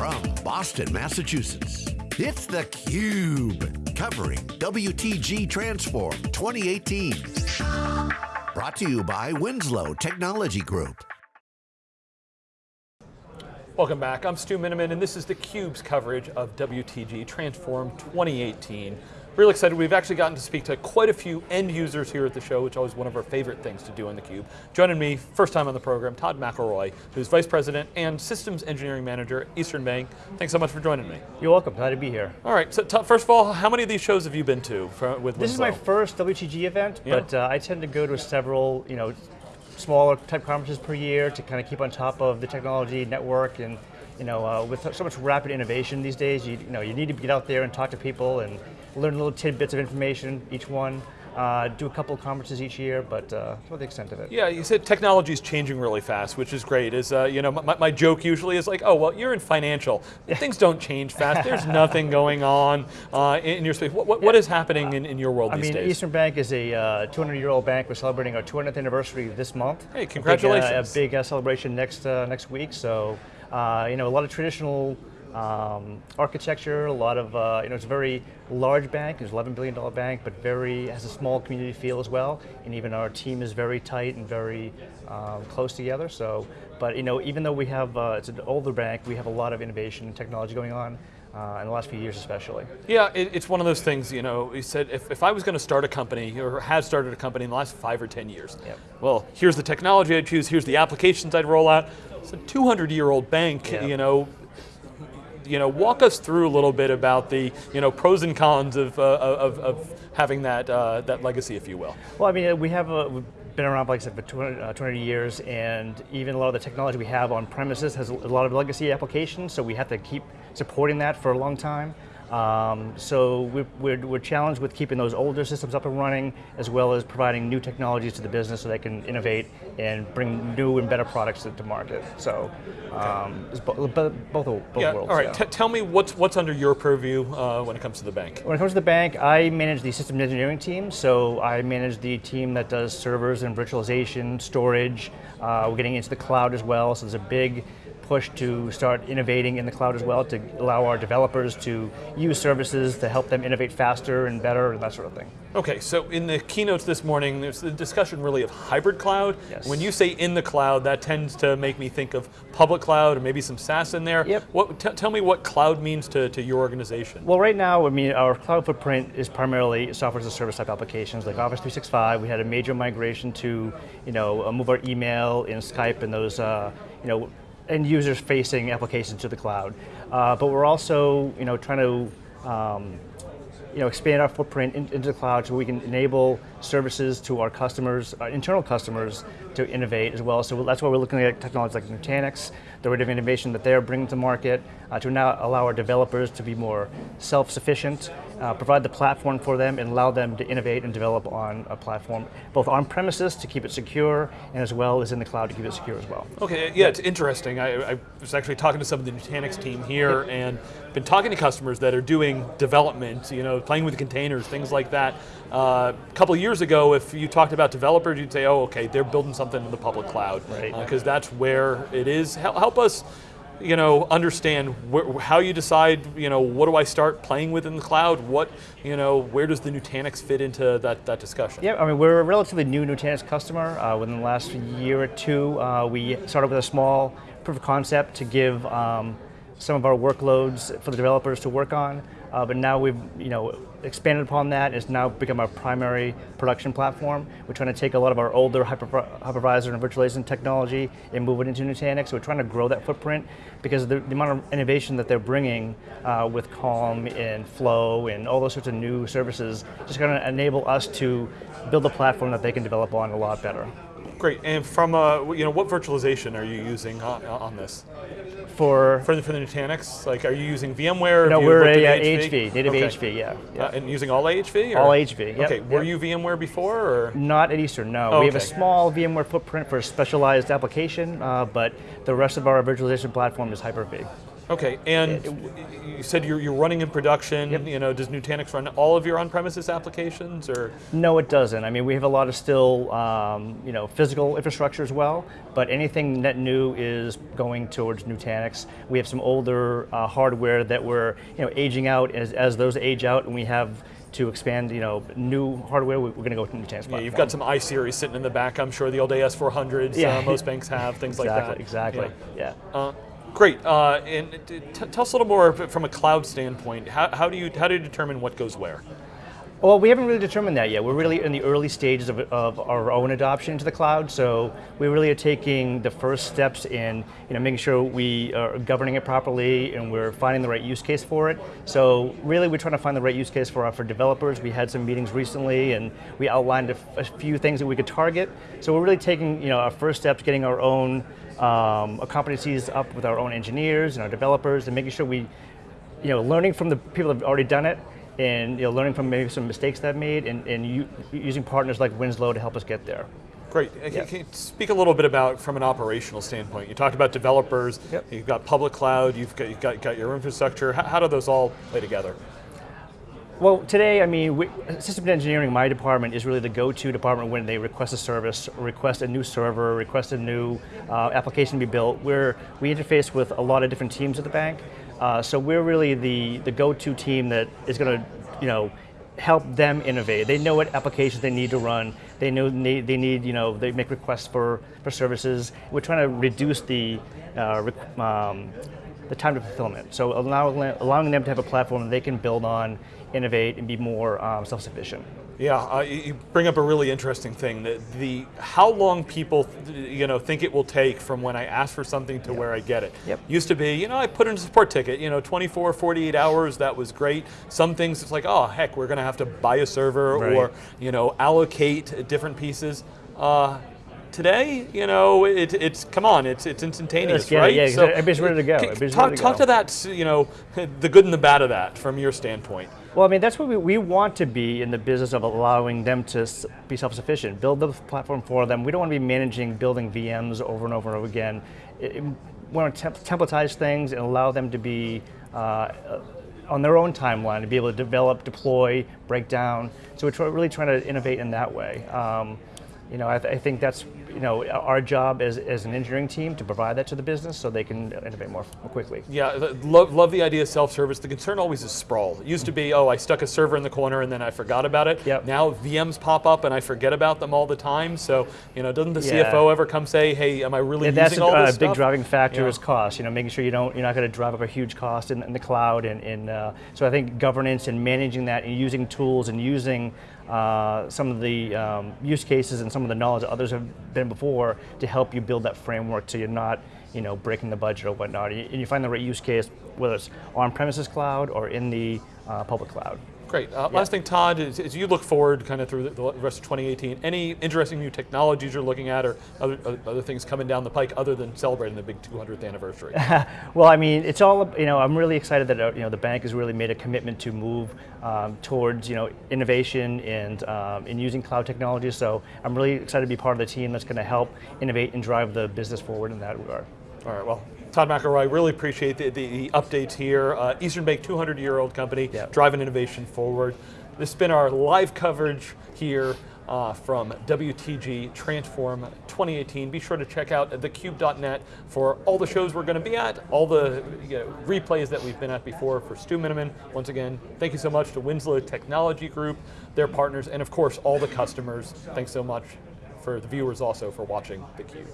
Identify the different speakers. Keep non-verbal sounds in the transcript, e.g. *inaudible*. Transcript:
Speaker 1: from Boston, Massachusetts, it's theCUBE, covering WTG Transform 2018. Brought to you by Winslow Technology Group.
Speaker 2: Welcome back, I'm Stu Miniman and this is theCUBE's coverage of WTG Transform 2018. Really excited, we've actually gotten to speak to quite a few end users here at the show, which is always one of our favorite things to do on theCUBE. Joining me, first time on the program, Todd McElroy, who's Vice President and Systems Engineering Manager, Eastern Bank. Thanks so much for joining me.
Speaker 3: You're welcome, glad to be here.
Speaker 2: All right, so first of all, how many of these shows have you been to for, with
Speaker 3: This
Speaker 2: Winslow?
Speaker 3: is my first WTG event,
Speaker 2: Yeah.
Speaker 3: but uh, I tend to go to several, you know, smaller type conferences per year to kind of keep on top of the technology network and you know, uh, with so much rapid innovation these days, you, you know, you need to get out there and talk to people and learn little tidbits of information each one. Uh, do a couple of conferences each year, but uh, about the extent of it.
Speaker 2: Yeah, you said technology is changing really fast, which is great. Is uh, you know, my, my joke usually is like, oh well, you're in financial. Things don't change fast. There's nothing *laughs* going on uh, in your space. What, what, what is happening in, in your world
Speaker 3: I
Speaker 2: these
Speaker 3: mean,
Speaker 2: days?
Speaker 3: Eastern Bank is a 200-year-old bank. We're celebrating our 200th anniversary this month.
Speaker 2: Hey, congratulations!
Speaker 3: A big, uh, a big celebration next uh, next week. So, uh, you know, a lot of traditional um, architecture, a lot of, uh, you know, it's a very large bank, it's an $11 billion bank, but very, has a small community feel as well, and even our team is very tight and very um, close together, so, but you know, even though we have, uh, it's an older bank, we have a lot of innovation and technology going on, uh, in the last few years especially.
Speaker 2: Yeah, it, it's one of those things, you know, he said, if, if I was going to start a company, or have started a company in the last five or 10 years,
Speaker 3: Yep.
Speaker 2: well, here's the technology I'd choose, here's the applications I'd roll out. It's a 200 year old bank,
Speaker 3: Yep.
Speaker 2: you know, you know, walk us through a little bit about the, you know, pros and cons of, uh, of, of having that, uh, that legacy, if you will.
Speaker 3: Well, I mean, we have a, we've been around, like I said, for 200, uh, 200 years, and even a lot of the technology we have on premises has a lot of legacy applications, so we have to keep supporting that for a long time. Um, so we're, we're, we're, challenged with keeping those older systems up and running, as well as providing new technologies to the business so they can innovate and bring new and better products to, to market. So um, it's bo both, both, both
Speaker 2: yeah,
Speaker 3: worlds.
Speaker 2: all right,
Speaker 3: yeah.
Speaker 2: tell me what's, what's under your purview uh, when it comes to the bank?
Speaker 3: When it comes to the bank, I manage the system engineering team. So I manage the team that does servers and virtualization, storage. Uh, we're getting into the cloud as well, so there's a big push to start innovating in the cloud as well to allow our developers to use services to help them innovate faster and better and that sort of thing.
Speaker 2: Okay, so in the keynotes this morning, there's the discussion really of hybrid cloud.
Speaker 3: Yes.
Speaker 2: When you say in the cloud, that tends to make me think of public cloud or maybe some SaaS in there.
Speaker 3: Yep.
Speaker 2: What, tell me what cloud means to, to your organization.
Speaker 3: Well, right now, I mean, our cloud footprint is primarily software as a service type applications like Office 365. We had a major migration to, you know, move our email and Skype and those, uh, you know, end users facing applications to the cloud. Uh, but we're also, you know, trying to, um, you know, expand our footprint in, into the cloud so we can enable services to our customers, our internal customers, to innovate as well. So that's why we're looking at technologies like Nutanix, the rate of innovation that they're bringing to market, uh, to now allow our developers to be more self-sufficient, uh, provide the platform for them and allow them to innovate and develop on a platform, both on premises to keep it secure, and as well as in the cloud to keep it secure as well.
Speaker 2: Okay, yeah, it's interesting. I, I was actually talking to some of the Nutanix team here and been talking to customers that are doing development, you know, playing with containers, things like that. Uh, a couple years ago, if you talked about developers, you'd say, oh, okay, they're building something in the public cloud.
Speaker 3: Right.
Speaker 2: Because that's where it is. Help, help us you know, understand how you decide, you know, what do I start playing with in the cloud? What, you know, where does the Nutanix fit into that, that discussion?
Speaker 3: Yeah, I mean, we're a relatively new Nutanix customer. Uh, within the last year or two, uh, we started with a small proof of concept to give um, some of our workloads for the developers to work on. Uh, but now we've, you know, expanded upon that. It's now become our primary production platform. We're trying to take a lot of our older hyper, hypervisor and virtualization technology and move it into Nutanix. So we're trying to grow that footprint because the, the amount of innovation that they're bringing uh, with Calm and Flow and all those sorts of new services just going to enable us to build a platform that they can develop on a lot better.
Speaker 2: Great, and from, uh, you know, what virtualization are you using on, on this?
Speaker 3: For,
Speaker 2: for the, for the Nutanix, like, are you using VMware?
Speaker 3: No, we're a,
Speaker 2: at
Speaker 3: uh, HV, native
Speaker 2: Okay.
Speaker 3: HV, yeah. yeah.
Speaker 2: Uh, and using all HV? Or?
Speaker 3: All HV, yep,
Speaker 2: Okay, were
Speaker 3: yep.
Speaker 2: you VMware before, or?
Speaker 3: Not at Eastern, no.
Speaker 2: Oh,
Speaker 3: we have a small VMware footprint for a specialized application, uh, but the rest of our virtualization platform is Hyper-V.
Speaker 2: Okay, and you said you're, you're running in production.
Speaker 3: Yep.
Speaker 2: You know, does Nutanix run all of your on-premises applications, or
Speaker 3: No, it doesn't. I mean, we have a lot of still, um, you know, physical infrastructure as well, but anything net new is going towards Nutanix. We have some older uh, hardware that we're, you know, aging out. As, as those age out and we have to expand, you know, new hardware, we- we're going to go with Nutanix
Speaker 2: Yeah, you've got some iSeries sitting in the back. I'm sure the old AS400s.
Speaker 3: Yeah.
Speaker 2: Uh, most banks have things like that.
Speaker 3: Exactly, exactly, yeah.
Speaker 2: Uh, great. Uh, and tell us a little more from a cloud standpoint. How, how do you how do you determine what goes where?
Speaker 3: Well, we haven't really determined that yet. We're really in the early stages of, of our own adoption into the cloud. So we really are taking the first steps in, you know, making sure we are governing it properly and we're finding the right use case for it. So really, we're trying to find the right use case for for developers. We had some meetings recently, and we outlined a few things that we could target. So we're really taking, you know, our first steps, getting our own um, competencies up with our own engineers and our developers, and making sure we you know, learning from the people that have already done it, and you know, learning from maybe some mistakes they've made, and, and using partners like Winslow to help us get there.
Speaker 2: Great. Uh, Can, you speak a little bit about from an operational standpoint? You talked about developers.
Speaker 3: Yep.
Speaker 2: You've got public cloud. You've got you've got, got your infrastructure. How, how do those all play together?
Speaker 3: Well, today, I mean, we, system engineering, my department, is really the go-to department when they request a service, request a new server, request a new uh, application to be built. Where we interface with a lot of different teams at the bank, uh, so we're really the the go-to team that is going to, you know, help them innovate. They know what applications they need to run. They know they, they need, you know, they make requests for, for services. We're trying to reduce the uh, um, the time to fulfillment. So allowing, allowing them to have a platform they can build on, innovate, and be more um, self-sufficient.
Speaker 2: Yeah, uh, you bring up a really interesting thing. That the how long people, you know, think it will take from when I ask for something to where I get it.
Speaker 3: Yep.
Speaker 2: Used to be, you know, I put in a support ticket. You know, 24, 48 hours. That was great. Some things it's like, oh heck, we're going to have to buy a server
Speaker 3: Right.
Speaker 2: or you know allocate different pieces. Uh, Today, you know, it, it's come on, it's it's instantaneous,
Speaker 3: it,
Speaker 2: right?
Speaker 3: yeah, 'cause everybody's ready to go,
Speaker 2: talk
Speaker 3: ready to
Speaker 2: talk
Speaker 3: go.
Speaker 2: to that, you know, *laughs* the good and the bad of that from your standpoint.
Speaker 3: Well, I mean, that's what we, we want to be in the business of allowing them to be self-sufficient, build the platform for them. We don't want to be managing building VMs over and over and over again. It, it- we want to temp- templatize things and allow them to be uh, on their own timeline to be able to develop, deploy, break down. So we're really trying to innovate in that way. Um, you know, I, th- I think that's you know our job as, as an engineering team to provide that to the business so they can innovate more, more quickly.
Speaker 2: Yeah, love, love the idea of self-service. The concern always is sprawl. It used to be, oh, I stuck a server in the corner and then I forgot about it.
Speaker 3: Yep.
Speaker 2: Now VMs pop up and I forget about them all the time. So, you know, doesn't the
Speaker 3: Yeah.
Speaker 2: CFO ever come say, hey, am I really
Speaker 3: And that's
Speaker 2: using
Speaker 3: a
Speaker 2: all
Speaker 3: uh,
Speaker 2: this
Speaker 3: big driving factor
Speaker 2: Yeah.
Speaker 3: is cost. You know, making sure you don't you're not going to drive up a huge cost in, in the cloud, and, and uh, so I think governance and managing that and using tools and using uh, some of the um, use cases and some of the knowledge that others have been before to help you build that framework so you're not you know breaking the budget or whatnot, and you, find the right use case whether it's on-premises cloud or in the uh, public cloud.
Speaker 2: Great. Uh, Last thing, Todd, is as you look forward kind of through the, the rest of 2018, any interesting new technologies you're looking at or other, other- other things coming down the pike other than celebrating the big 200th anniversary? *laughs*
Speaker 3: Well, I mean, it's all you know. I'm really excited that uh, you know the bank has really made a commitment to move um, towards you know innovation and um, in using cloud technology. So I'm really excited to be part of the team that's going to help innovate and drive the business forward in that regard.
Speaker 2: All right, well, Todd McElroy, really appreciate the, the, the updates here. Uh, Eastern Bank, 200 year old company,
Speaker 3: Yeah.
Speaker 2: driving innovation forward. This has been our live coverage here uh, from WTG Transform 2018. Be sure to check out thecube.net for all the shows we're going to be at, all the you know, replays that we've been at before for Stu Miniman. Once again, thank you so much to Winslow Technology Group, their partners, and of course, all the customers. Thanks so much for the viewers also for watching theCUBE.